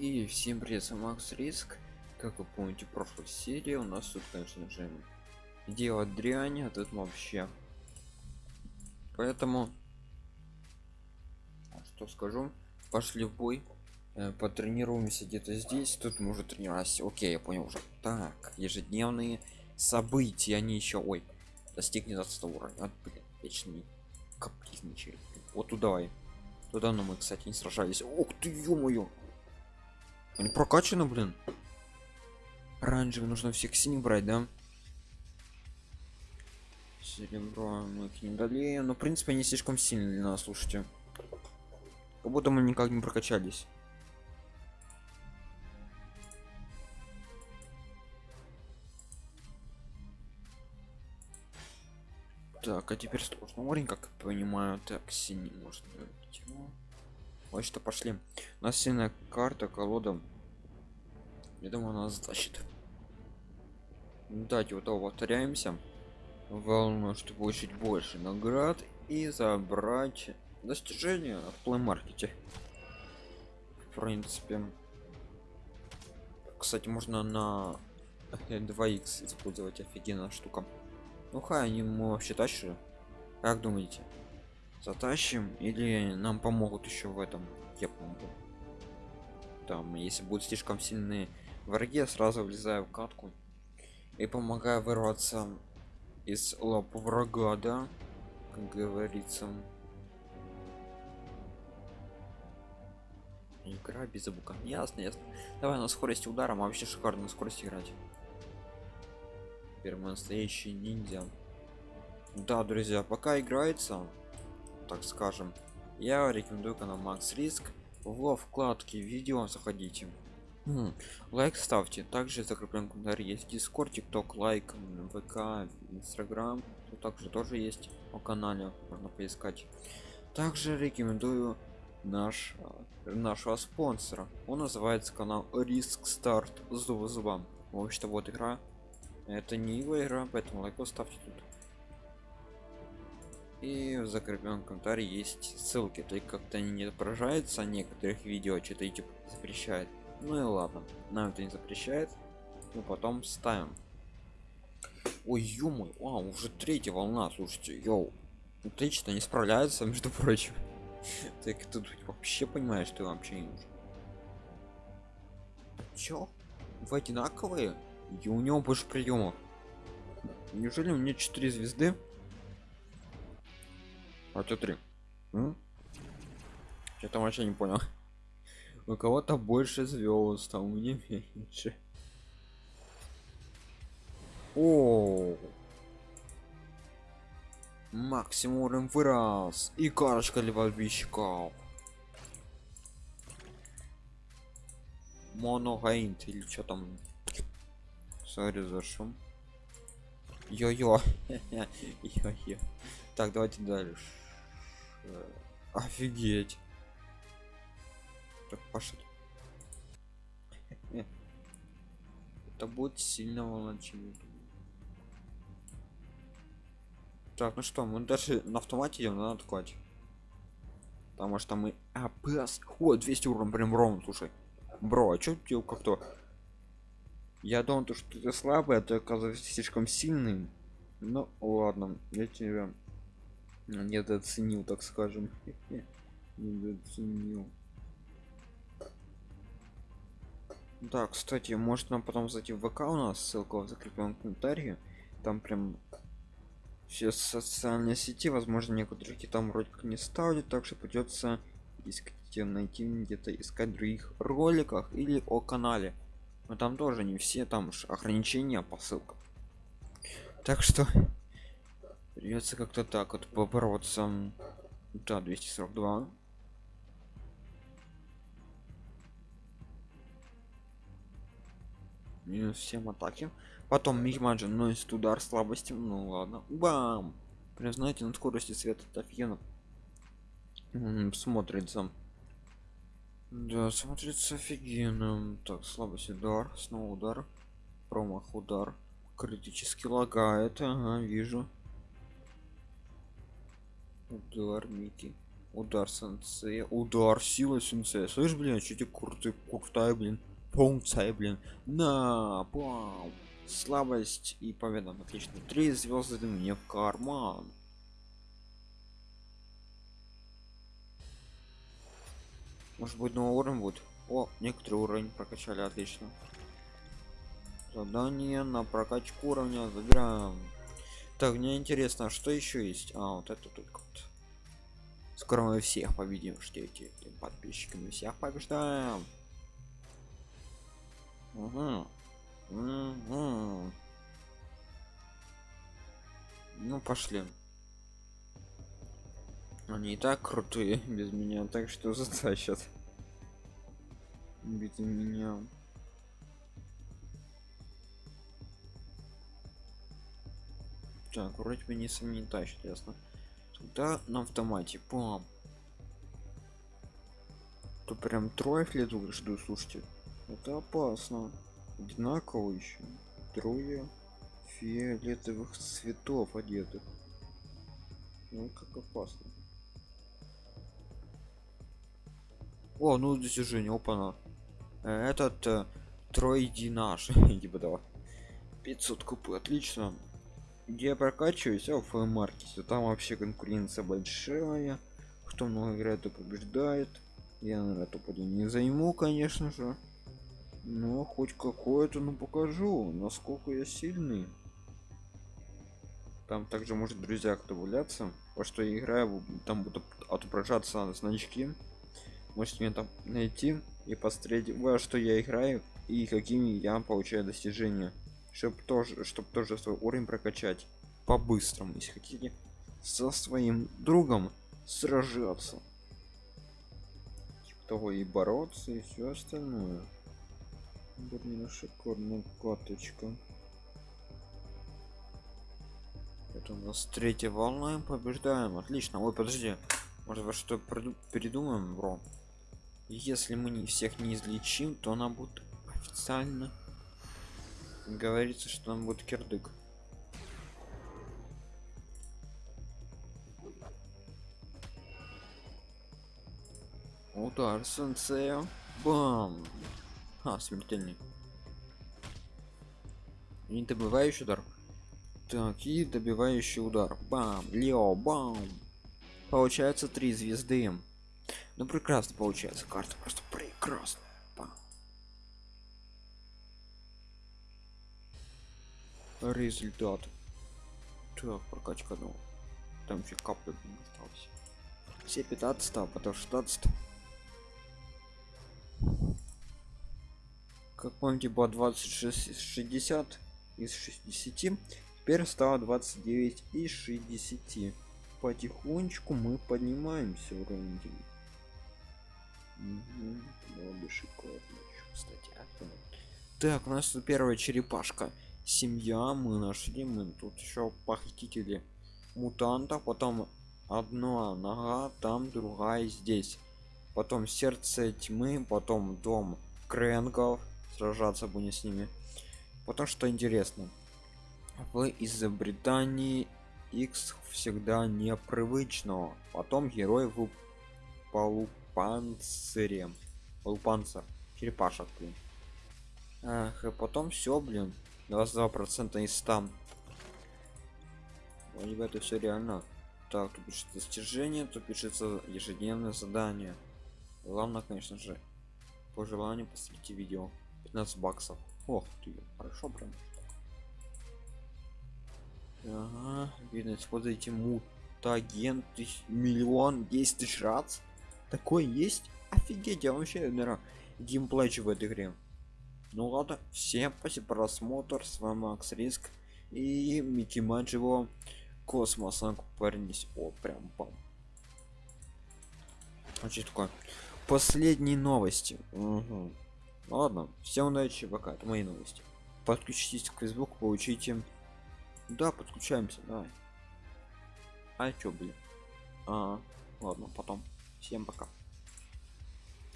И всем привет, с Макс Риск. Как вы помните, прошлой серии у нас тут, конечно же, дело дрянь, а тут вообще. Поэтому, что скажу, пошли в бой, э, потренируемся где-то здесь. Тут мы уже тренировались. Окей, я понял уже. Так, ежедневные события, они еще, ой, достигнет 20 уровня. Вот, блин, вечный капризничает. Вот туда. Туда, но мы, кстати, не сражались. Ух ты, ё-моё! Они прокачаны, блин. Оранжевый нужно всех синих брать, да? Серебро мы их не дали. Но, в принципе, они слишком сильные для нас, слушайте. Как будто мы никак не прокачались. Так, а теперь сложно уровень, как я понимаю. Так, синий можно. Вот что пошли. У нас сильная карта, колода. Я думаю, она затащит. Давайте вот повторяемся. Волну, чтобы получить больше наград и забрать достижения в плеймаркете. В принципе. Кстати, можно на 2х использовать офигенная штука. Ну хай, они мы вообще тащили. Как думаете? затащим или нам помогут еще в этом я помогу там если будут слишком сильные враги я сразу влезаю в катку и помогаю вырваться из лап врага да как говорится. Игра без звука. Ясно ясно. Давай на скорости удара вообще шикарно на скорости играть. Первый настоящий ниндзя. Да друзья пока играется так скажем я рекомендую канал макс риск. Во вкладке видео заходите лайк ставьте. Также закреплен комментарий есть дискорд тикток лайк вк инстаграм. Также тоже есть по канале можно поискать. Также рекомендую наш нашего спонсора. Он называется канал риск старт зуб зубам в общем вот игра. Это не его игра поэтому лайк ставьте тут. И в закрепленном комментарии есть ссылки. То как-то не отображаются некоторых видео что-то YouTube запрещает ну и ладно нам это не запрещает. Но потом ставим. Ой ё а уже третья волна слушайте йоу. Отлично не справляются между прочим. Так тут вообще понимаешь что вообще не нужно чё? Вы одинаковые? И у него больше приемов неужели у меня 4 звезды? А ты три. Что-то вообще не понял у кого-то больше звезд а у меня меньше. О максимум уровень вырос и карочка левальбищиков моногаинт или что там? Сори за шум. Йо-йо. Йо-йо. Так давайте дальше. Офигеть так пошли это будет сильно волночевый так ну что мы даже на автомате идем надо откладывать потому что мы апс о 200 уровень прям ровно слушай. Бро а что тебе как-то? Я думал то что ты слабый а ты оказывается слишком сильным. Ну ладно я тебя недооценил так скажем. Недооценил да кстати может нам потом зайти в вк у нас ссылка в закрепленном комментарии. Там прям все социальные сети возможно некоторые там вроде как не ставлю так что придется искать найти где-то искать других роликах или о канале. Но там тоже не все там ограничения по ссылкам. Так что придется как-то так вот побороться. Да 242 минус 7 атаки. Потом мигмаджин носит удар слабости ну ладно. Бам! Прям знаете на скорости света это офигенно смотрится. Да смотрится офигенно. Так слабость удар. Снова удар. Промах удар. Критически лагает. Ага вижу. Удар Мики. удар сенсея. Удар сила сенсея. Слышь блин тебе крутый крутая блин функция блин. На бам слабость и победа. Отлично. Три звезды мне в карман. Может быть новый уровень будет? О некоторый уровень прокачали отлично. Задание на прокачку уровня. Забираем. Так мне интересно а что еще есть? А вот это только вот. Скоро мы всех победим. Ждите подписчиками. Всех побеждаем угу. Угу. ну пошли. Они и так крутые без меня так что затащат. Без меня. Так вроде бы не сами не тащат ясно. Тогда на автомате пам. То прям трое лету жду слушайте это опасно. Одинаково еще трое фиолетовых цветов одетых. Ну как опасно. О ну достижение опана. Этот э, тройди наш типа того. 500 купы отлично. Где я прокачиваюсь? А в маркете там вообще конкуренция большая. Кто много играет то побеждает. Я на эту поди не займу конечно же но хоть какое-то ну покажу насколько я сильный. Там также может друзья кто добавляться во что я играю там будут отображаться значки. Можете меня там найти и посмотреть во что я играю и какими я получаю достижения. Чтобы тоже чтобы тоже свой уровень прокачать по-быстрому если хотите со своим другом сражаться. Типа того и бороться и все остальное блин шикарная каточка. Это у нас третья волна побеждаем. Отлично. Ой подожди. Может во что передумаем бро? Если мы не всех не излечим то она будет официально говорится что нам будет кирдык. Удар сенсея. Бам а смертельный. Не добивающий удар. Так и добивающий удар. Бам лео бам. Получается три звезды. Ну прекрасно получается. Карта просто прекрасная. Бам. результат. Так прокачка ну там еще капли осталось. Все 15 а потом 16 как помните было 26 60 из 60 теперь стало 29 и 60 потихонечку мы поднимаемся уровень угу. шикарно кстати а так у нас тут первая черепашка. Семья мы нашли мы тут еще похитители мутанта потом одна нога там другая здесь. Потом сердце тьмы потом дом кренгов сражаться будем с ними. Потому что интересно. В изобретании x всегда непривычного потом герой в полупанцире. Полупанцир. Черепашек блин. Ах, и потом все блин. 22 процента из 100 либо это все реально. Так тут пишется достижение тут пишется ежедневное задание. Главное конечно же по желанию посмотрите видео 15 баксов. Ох ты хорошо прям. Ага, видно используйте мутаген тысяч миллион 10 тысяч раз. Такой есть? Офигеть я вообще наверное геймплей в этой игре. Ну ладно всем спасибо просмотр. С вами макс риск и микки мадживо космос. Парнись о прям пам значит такое. Последние новости. Угу. Ладно всем удачи пока это мои новости. Подключитесь к facebook получите. Да подключаемся давай. А чё блин? А ладно потом. Всем пока